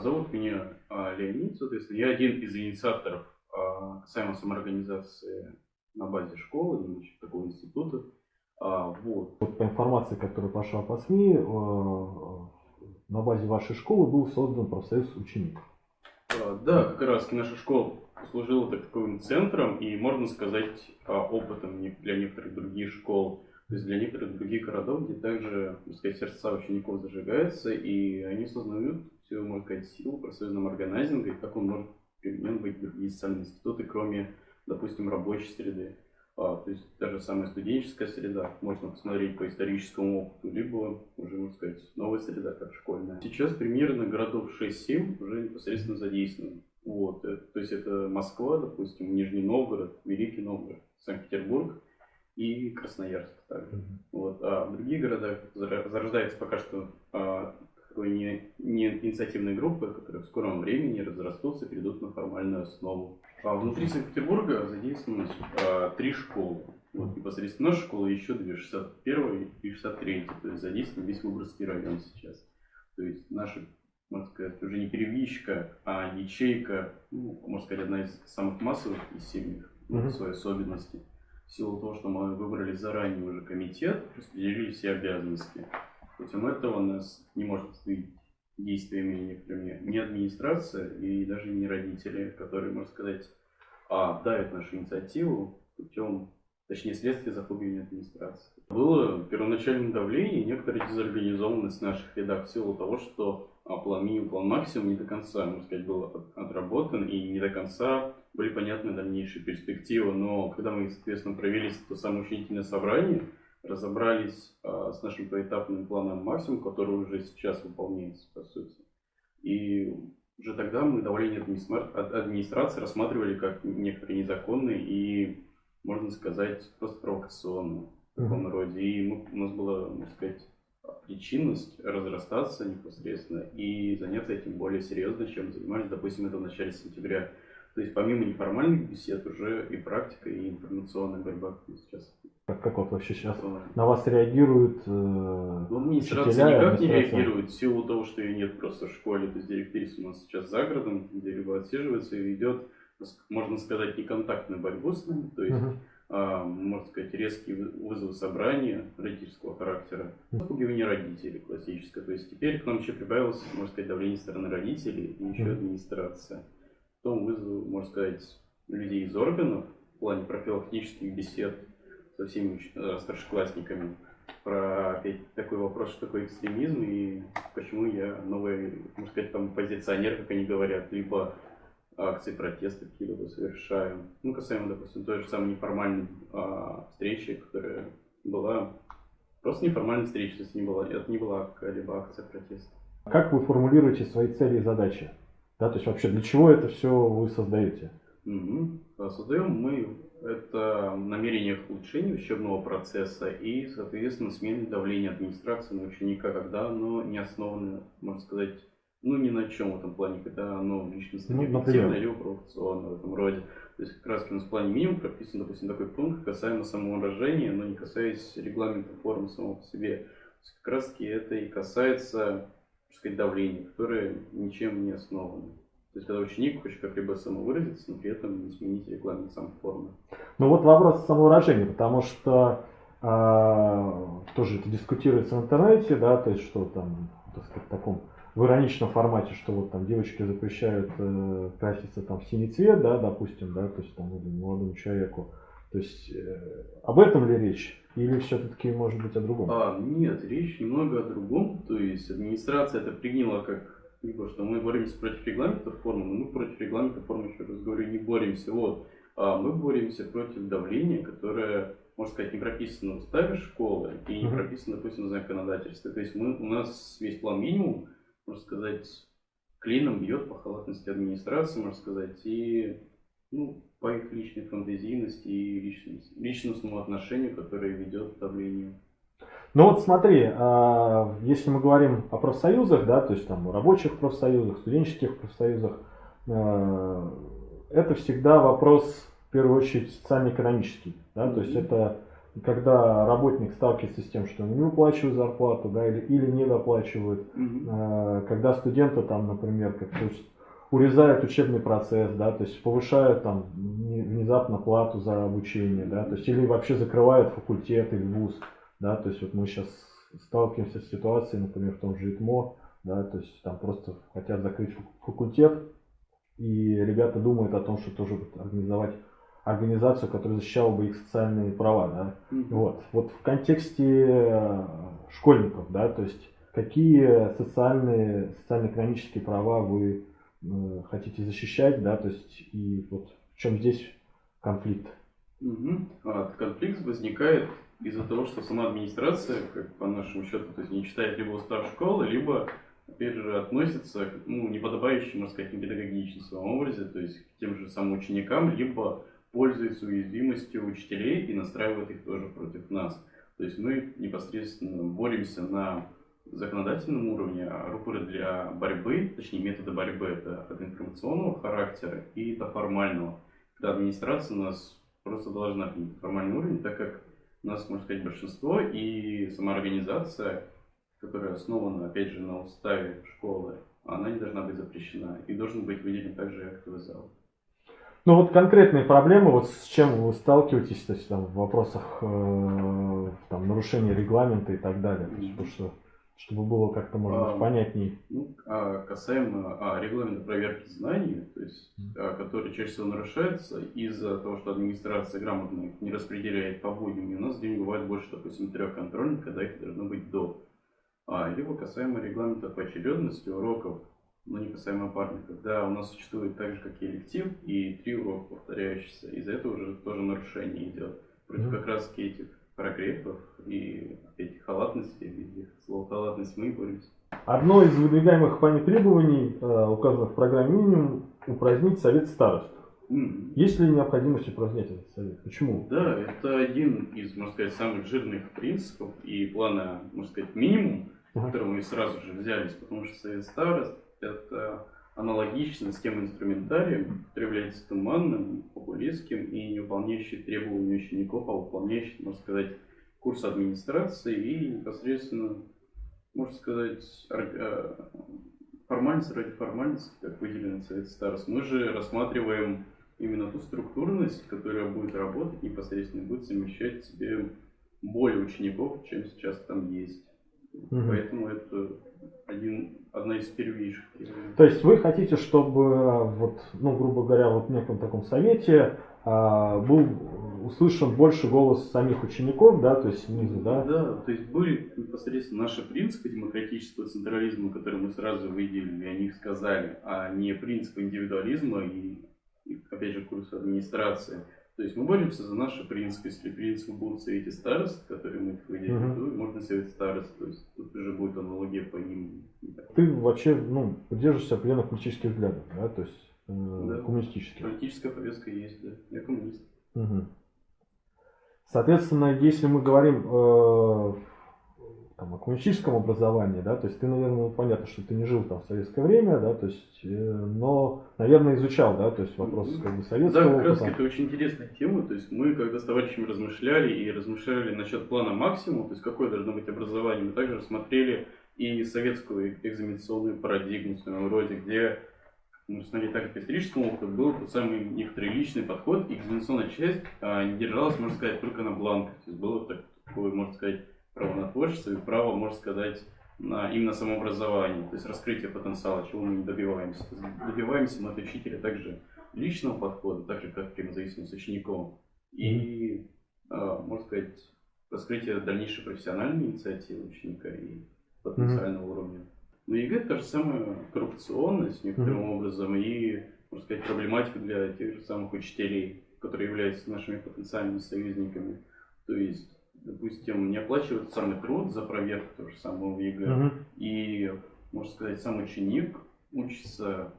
зовут меня а, Леонид, соответственно, я один из инициаторов а, касаемо самоорганизации на базе школы, значит, такого института. А, вот. По информации, которая пошла по СМИ, на базе вашей школы был создан профсоюз учеников. А, да, как раз наша школа служила таковым центром и, можно сказать, а, опытом для некоторых других школ, то есть для некоторых других городов, где также, так сказать, сердца учеников зажигаются, и они осознают всю, сказать, силу профсоюзного органайзинга, и как он может применен быть в другие социальные институты, кроме, допустим, рабочей среды. А, то есть даже самая студенческая среда, можно посмотреть по историческому опыту, либо уже, можно сказать, новая среда, как школьная. Сейчас примерно городов 6-7 уже непосредственно задействованы. Вот, это, то есть это Москва, допустим, Нижний Новгород, Великий Новгород, Санкт-Петербург и Красноярск также. Mm -hmm. Вот, а в других городах зарождается пока что а, такой не, не инициативные группы, которые в скором времени разрастутся, перейдут на формальную основу. А внутри Санкт-Петербурга задействованы а, три школы. Вот непосредственно наша школа еще две, 61 и 63, то есть задействован весь Выборгский район сейчас. То есть наша, можно сказать, уже не перебежчика, а ячейка, ну, можно сказать, одна из самых массовых из семьих, mm-hmm. своей особенности. В силу того, что мы выбрали заранее уже комитет, распределили все обязанности. Путем этого нас не может остановить действиями некоторыми ни администрация и даже не родители, которые, можно сказать, а, давят нашу инициативу путем, точнее, следствия захлопывания администрации. Было первоначальное давление и некоторая дезорганизованность наших рядах в силу того, что а, план минимум, план максимум не до конца, можно сказать, был отработан и не до конца были понятны дальнейшие перспективы. Но когда мы, соответственно, провели то самое учредительное собрание, разобрались а, с нашим поэтапным планом максимум, который уже сейчас выполняется, по сути. И уже тогда мы давление администрации рассматривали как некоторые незаконные и, можно сказать, просто провокационные в таком роде. И мы, у нас была, можно сказать, причинность разрастаться непосредственно и заняться этим более серьезно, чем занимались, допустим, это в начале сентября. То есть помимо неформальных бесед уже и практика, и информационная борьба сейчас как, как вот вообще сейчас на вас реагируют э, Ну, администрация никак администрация... не реагирует в силу того, что ее нет просто в школе. То есть директриса у нас сейчас за городом, где либо отсиживается и ведет, можно сказать, неконтактную борьбу с нами. То есть, uh-huh. а, можно сказать, резкие вызовы собрания родительского характера. Запугивание родителей классическое. То есть теперь к нам еще прибавилось, можно сказать, давление стороны родителей и еще администрация. Потом вызов, можно сказать, людей из органов в плане профилактических бесед со всеми э, старшеклассниками про опять такой вопрос, что такое экстремизм и почему я новый, можно сказать, там позиционер, как они говорят, либо акции протеста какие-либо совершаю. Ну, касаемо, допустим, той же самой неформальной а, встречи, которая была просто неформальная встреча, то есть не была, это не была какая-либо акция протеста. Как вы формулируете свои цели и задачи? Да, то есть вообще для чего это все вы создаете? Угу. Создаем мы это намерение улучшения учебного процесса и, соответственно, смены давления администрации на ученика, когда оно не основано, можно сказать, ну, ни на чем в этом плане, когда оно личностно ну, объективно или провокационно в этом роде. То есть, как раз у нас в плане минимум прописан, допустим, такой пункт касаемо самовыражения, но не касаясь регламента формы самого по себе. То есть, как раз таки это и касается, так сказать, давления, которое ничем не основано. То есть, когда ученик хочет как-либо самовыразиться, но при этом не сменить регламент сам формы. Ну вот вопрос самовыражения, потому что э, тоже это дискутируется в интернете, да, то есть что там, так сказать, в таком в ироничном формате, что вот там девочки запрещают э, краситься там в синий цвет, да, допустим, да, то есть там молодому человеку. То есть э, об этом ли речь? Или все-таки может быть о другом? А, нет, речь немного о другом. То есть администрация это приняла как либо что мы боремся против регламента формы, но мы против регламента формы, еще раз говорю, не боремся. Вот. А мы боремся против давления, которое, можно сказать, не прописано в уставе школы и не прописано, допустим, в законодательстве. То есть мы, у нас весь план минимум, можно сказать, клином бьет по халатности администрации, можно сказать, и ну, по их личной фантазийности и личность, личностному отношению, которое ведет к давлению. Ну вот смотри, а, если мы говорим о профсоюзах, да, то есть там о рабочих профсоюзах, студенческих профсоюзах, а, это всегда вопрос, в первую очередь, социально-экономический. Да, то есть это когда работник сталкивается с тем, что не выплачивают зарплату, да, или, или не доплачивают, Мгм. Э, когда студенты там, например, как то есть урезают учебный процесс, да, то есть повышают там не- внезапно плату за обучение, да, то есть или вообще закрывают факультет или вуз, да, то есть вот мы сейчас сталкиваемся с ситуацией, например, в том же ИТМО, да, то есть там просто хотят закрыть фак- факультет, и ребята думают о том, что тоже организовать организацию, которая защищала бы их социальные права, да, Мгм. вот, вот в контексте э, школьников, да, то есть какие социальные, социально-экономические права вы э, хотите защищать, да, то есть и вот в чем здесь конфликт? Мгм. А, конфликт возникает из-за того, что сама администрация, как по нашему счету, то есть не читает либо устав школы, либо, опять же, относится к ну, неподобающим, можно сказать, непедагогичным в своем то есть к тем же самым ученикам, либо пользуется уязвимостью учителей и настраивает их тоже против нас. То есть мы непосредственно боремся на законодательном уровне, а рупоры для борьбы, точнее методы борьбы это от информационного характера и до формального. Когда администрация нас просто должна принять формальный уровень, так как у нас, можно сказать, большинство и сама организация, которая основана, опять же, на уставе школы, она не должна быть запрещена. И должен быть выделен также актовый зал. Ну вот конкретные проблемы, вот с чем вы сталкиваетесь, то есть там в вопросах э, там, нарушения регламента и так далее, то есть, потому что чтобы было как-то, может быть, А, понятней. Ну, а касаемо а, регламента проверки знаний, то есть, а, который чаще всего нарушается из-за того, что администрация грамотно их не распределяет по будням, и у нас день бывает больше, допустим, трех контрольных, когда их должно быть до. А, либо касаемо регламента поочередности уроков, но не касаемо парных, когда у нас существует так же, как и электив, и три урока повторяющиеся. Из-за этого уже тоже нарушение идет. Против Мгм. как раз этих прогревов и этих халатностей, этих слов халатность мы боремся. Одно из выдвигаемых вами требований, э, указанных в программе минимум, упразднить совет старост. М, Есть ли необходимость упразднять этот совет? Почему? Да, это один из, можно сказать, самых жирных принципов и плана, можно сказать, минимум, Ага. который мы сразу же взялись, потому что совет старост это аналогично с тем инструментарием, который является туманным, популистским и не выполняющий требования учеников, а выполняющий, можно сказать, курс администрации и непосредственно, можно сказать, э, формальность ради формальности, как выделено совет старост. Мы же рассматриваем именно ту структурность, которая будет работать непосредственно, будет совмещать в себе более учеников, чем сейчас там есть. Мгм. Поэтому это один, одна из первейших. То есть вы хотите, чтобы э, вот, ну, грубо говоря, вот в неком таком совете а, был услышан больше голос самих учеников, да, то есть снизу, да? Да, то есть были непосредственно наши принципы демократического централизма, которые мы сразу выделили, о них сказали, а не принципы индивидуализма и, и, опять же, курса администрации. То есть мы боремся за наши принципы. Если принципы будут в Совете Старост, которые мы выделили, Мгм. то можно Совет Старост. То есть тут уже будет аналогия по ним. Ты вообще, ну, поддерживаешься определенных политических взглядов, да, то есть э, Да. коммунистических. Политическая повестка есть, да. Я коммунист. Мгм. Соответственно, если мы говорим э, там, о коммунистическом образовании, да, то есть ты, наверное, ну, понятно, что ты не жил там в советское время, да, то есть, э, но, наверное, изучал, да, то есть вопрос как бы Да, советского как раз это очень интересная тема. То есть мы, когда с товарищами размышляли и размышляли насчет плана максимум, то есть какое должно быть образование, мы также рассмотрели и советскую экзаменационную парадигму в своем роде, где мы смотрели так, как по историческому опыту, был тот самый некоторый личный подход, и экзаменационная часть а, не держалась, можно сказать, только на бланках. То есть было так- такое, можно сказать, право на творчество и право, можно сказать, на именно самообразование, то есть раскрытие потенциала, чего мы не добиваемся. Добиваемся мы от учителя также личного подхода, так же как взаимодействия с учеником, и, а, можно сказать, раскрытие дальнейшей профессиональной инициативы ученика и потенциального уровня. Но ЕГЭ та же самая коррупционность некоторым образом и, можно сказать, проблематика для тех же самых учителей, которые являются нашими потенциальными союзниками. То есть, допустим, не оплачивают самый труд за проверку того же самого ЕГЭ. Мгм. И, можно сказать, сам ученик учится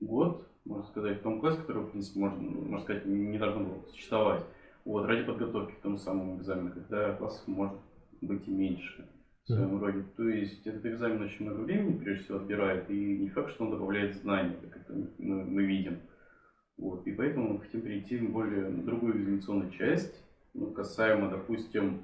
год, можно сказать, в том классе, который, в принципе, можно, можно сказать, не должно было существовать. Вот, ради подготовки к тому самому экзамену, когда классов может быть и меньше в своем роде. То есть этот экзамен очень много времени, прежде всего, отбирает, и не факт, что он добавляет знаний, как это мы, мы видим. Вот, и поэтому мы хотим перейти в более на другую экзаменационную часть, ну, касаемо, допустим,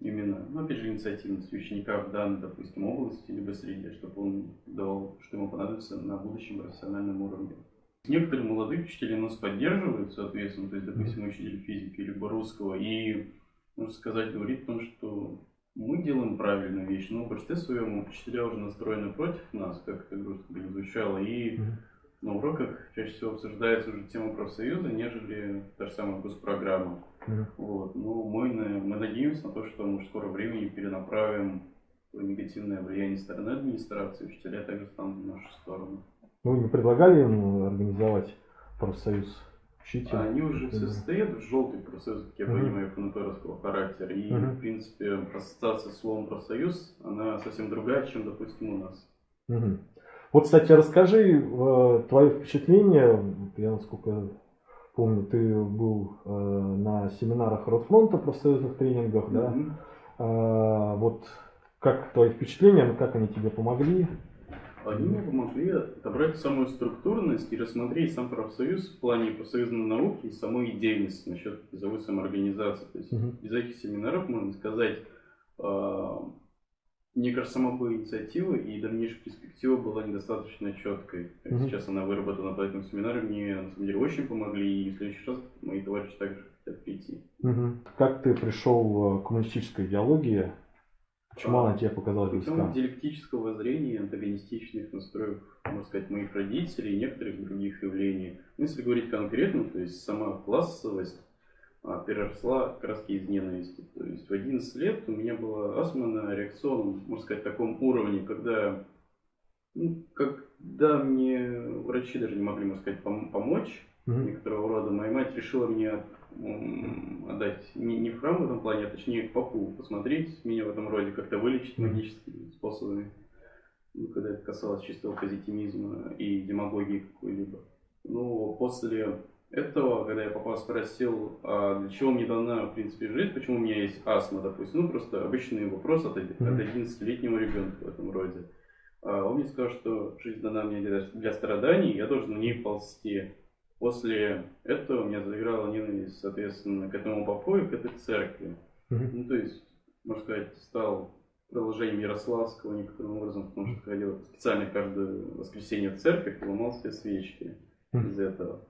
именно, ну, опять же, инициативности ученика в данной, допустим, области, либо среде, чтобы он давал, что ему понадобится на будущем профессиональном уровне. Некоторые молодые учителя нас поддерживают, соответственно, то есть, допустим, учитель физики либо русского, и, можно сказать, говорит о том, что мы делаем правильную вещь, но в большинстве своем учителя уже настроены против нас, как это грустно звучало, и на уроках чаще всего обсуждается уже тема профсоюза, нежели та же самая госпрограмма. Мгм. Вот. Но мы, мы надеемся на то, что мы в скором времени перенаправим негативное влияние стороны администрации, учителя также станут в нашу сторону. Вы не предлагали им организовать профсоюз учителей? Они уже все состоят в желтый профсоюз, как я Мгм. понимаю, ФНПРовского характера. И, Мгм. в принципе, ассоциация словом профсоюз, она совсем другая, чем, допустим, у нас. Мгм. Вот, кстати, расскажи э, твои впечатления. Вот Я, насколько помню, ты был э, на семинарах Росфронта профсоюзных тренингах, да? Мгм. А, вот как твои впечатления, ну, как они тебе помогли? Они мне помогли отобрать самую структурность и рассмотреть сам профсоюз в плане профсоюзной науки и самой идейности насчет призовой самоорганизации. То есть Мгм. без этих семинаров, можно сказать, э, мне кажется, сама бы инициатива и дальнейшая перспектива была недостаточно четкой. Как Мгм. Сейчас она выработана, поэтому семинары мне на самом деле очень помогли, и в следующий раз мои товарищи также хотят прийти. Мгм. Как ты пришел э, к коммунистической идеологии? Почему А, она тебе показалась Путем близка? диалектического зрения, антагонистичных настроев, можно сказать, моих родителей и некоторых других явлений. Ну, если говорить конкретно, то есть сама классовость переросла как раз из ненависти. То есть в 11 лет у меня была астма на реакционном, можно сказать, таком уровне, когда, ну, когда мне врачи даже не могли, можно сказать, пом- помочь Мгм. некоторого рода. Моя мать решила мне отдать не, не в храм в этом плане, а точнее к попу, посмотреть меня в этом роде, как-то вылечить Мгм. магическими способами. Ну, когда это касалось чистого позитивизма и демагогии какой-либо. Ну, после этого, когда я папа спросил, а для чего мне дана, в принципе, жизнь, почему у меня есть астма, допустим, ну, просто обычный вопрос от, от 11-летнего ребенка в этом роде. А он мне сказал, что жизнь дана мне для, для страданий, я должен в ней ползти. После этого у меня заиграла ненависть, соответственно, к этому попу и к этой церкви. Ну, то есть, можно сказать, стал продолжением Ярославского некоторым образом, потому что ходил специально каждое воскресенье в церковь и ломал все свечки из этого.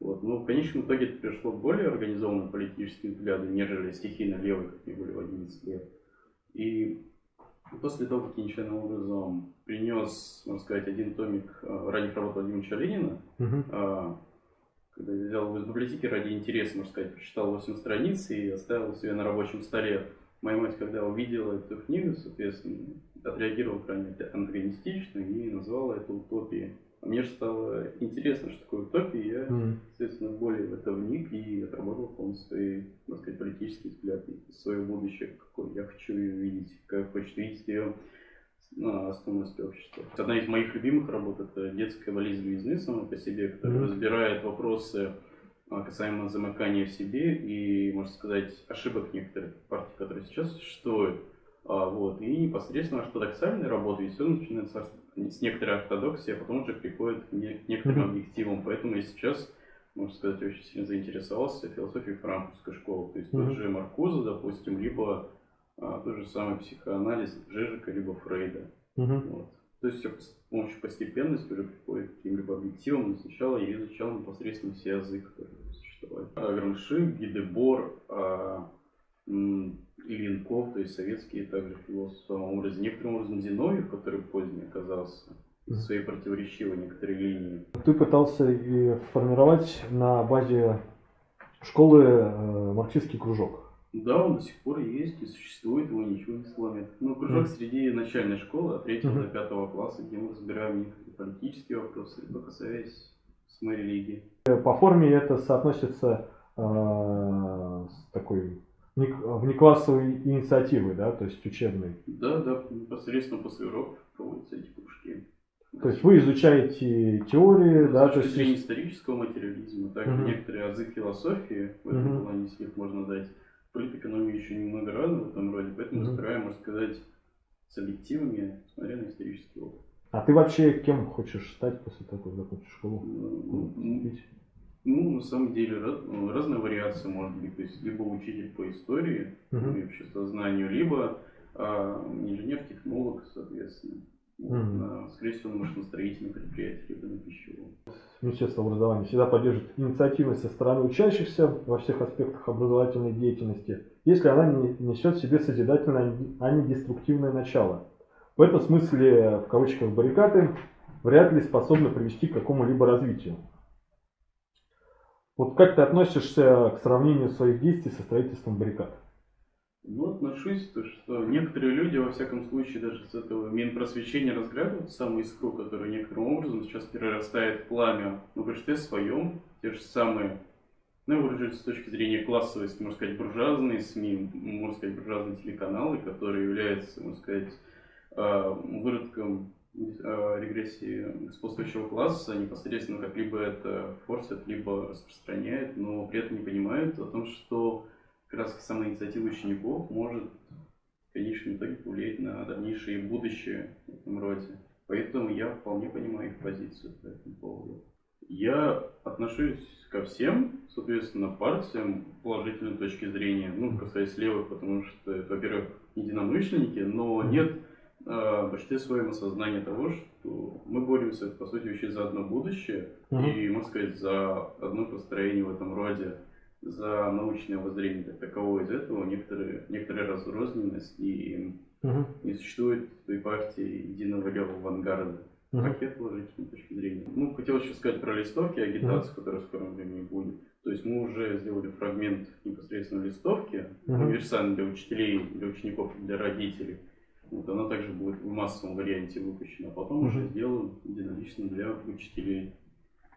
Вот. Но в конечном итоге это пришло более организованным политическим взглядам, нежели стихийно левые, какие были в 11 лет. И после того, как я нечаянным образом принес, можно сказать, один томик э, ранних работ Владимира Ленина, а, когда я взял его из библиотеки ради интереса, можно сказать, прочитал 8 страниц и оставил себе на рабочем столе. Моя мать, когда увидела эту книгу, соответственно, отреагировала крайне антагонистично и назвала это утопией. А мне же стало интересно, что такое утопия, и я, Мгм. естественно, более в это вник и отработал полностью свои, можно сказать, политические взгляды, свое будущее, какое я хочу ее видеть, как хочет видеть ее на основности общества. Одна из моих любимых работ это детская болезнь новизны сама по себе, которая Мгм. разбирает вопросы а, касаемо замыкания в себе и, можно сказать, ошибок некоторых партий, которые сейчас существуют. А, вот. И непосредственно ортодоксальная работа, и все начинается с- некоторой ортодоксии, а потом уже приходит к не- к некоторым Мгм. объективам. Поэтому я сейчас, можно сказать, очень сильно заинтересовался философией франкфуртской школы. То есть тот же Маркуза, допустим, либо а, тот же самый психоанализ Жижика, либо Фрейда. Вот. То есть все с помощью постепенности уже приходит к каким-либо объективам. Но сначала я изучал непосредственно все языки, которые существовали. Грамши, Гидебор, а, м, Ильинков, то есть советские также философы в своем образе. Некоторым образом Зиновьев, который поздний оказался, своей противоречивой некоторой линии. Ты пытался и формировать на базе школы э, марксистский кружок. Да, он до сих пор есть и существует, его ничего не сломит. Ну, кружок Мгм. среди начальной школы от 3 Мгм. до 5 класса, где мы разбираем некоторые политические вопросы, либо касаясь самой религии. По форме это соотносится э, с такой вне- внеклассовой инициативой, да, то есть учебной. Да, да, непосредственно после уроков проводятся эти кружки. То есть вы изучаете теории, С да, то есть зрения исторического материализма, также Мгм. некоторые азы философии в этом Мгм. плане, если их можно дать. Политэкономии еще немного рано в этом роде, поэтому Мгм. разбираем, можно сказать, с объективами, смотря на исторический опыт. А ты вообще кем хочешь стать после того, как закончишь школу? Ну? Ну, на самом деле, раз- ну, разная вариация может быть. То есть, либо учитель по истории Мгм. и обществознанию, либо а, инженер-технолог, соответственно. Вот, Мгм. на, скорее всего, на машиностроительном предприятии, либо на пищевом. Министерство образования всегда поддерживает инициативность со стороны учащихся во всех аспектах образовательной деятельности, если она не несет в себе созидательное, а не деструктивное начало. В этом смысле, в кавычках, баррикады вряд ли способны привести к какому-либо развитию. Вот как ты относишься к сравнению своих действий со строительством баррикад? Ну, отношусь, то, что некоторые люди, во всяком случае, даже с этого Минпросвещения разглядывают самую искру, которая некоторым образом сейчас перерастает в пламя на большинстве своем, те же самые, ну, я выражусь с точки зрения классовости, можно сказать, буржуазные СМИ, можно сказать, буржуазные телеканалы, которые являются, можно сказать, э, выродком регрессии господствующего класса, непосредственно как либо это форсят, либо распространяют, но при этом не понимают о том, что как раз сама инициатива учеников может в конечном итоге повлиять на дальнейшее будущее в этом роде. Поэтому я вполне понимаю их позицию по этому поводу. Я отношусь ко всем, соответственно, партиям положительной точки зрения, ну, касаясь левых, потому что это, во-первых, единомышленники, но нет э, в большинстве своем осознания того, что мы боремся, по сути, вообще за одно будущее, Мгм. и, можно сказать, за одно построение в этом роде, за научное воззрение как таковое. Из этого некоторые, некоторая разрозненность и Мгм. не существует той партии единого левого авангарда. Мгм. Пакет положительной точки зрения. Ну, хотел еще сказать про листовки, агитацию, которая в скором времени будет. То есть мы уже сделали фрагмент непосредственно листовки, Мгм. универсальный для учителей, для учеников, для родителей. Вот, она также будет в массовом варианте выпущена, а потом уже сделаем единолично для учителей.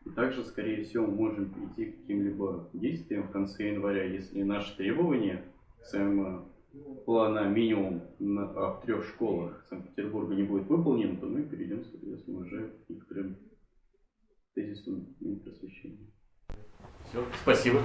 И также, скорее всего, мы можем перейти к каким-либо действиям в конце января, если наши требования касаемо плана минимум на, а, в трех школах Санкт-Петербурга не будет выполнен, то мы перейдем, соответственно, уже к некоторым тезисам Минпросвещения. Все, спасибо.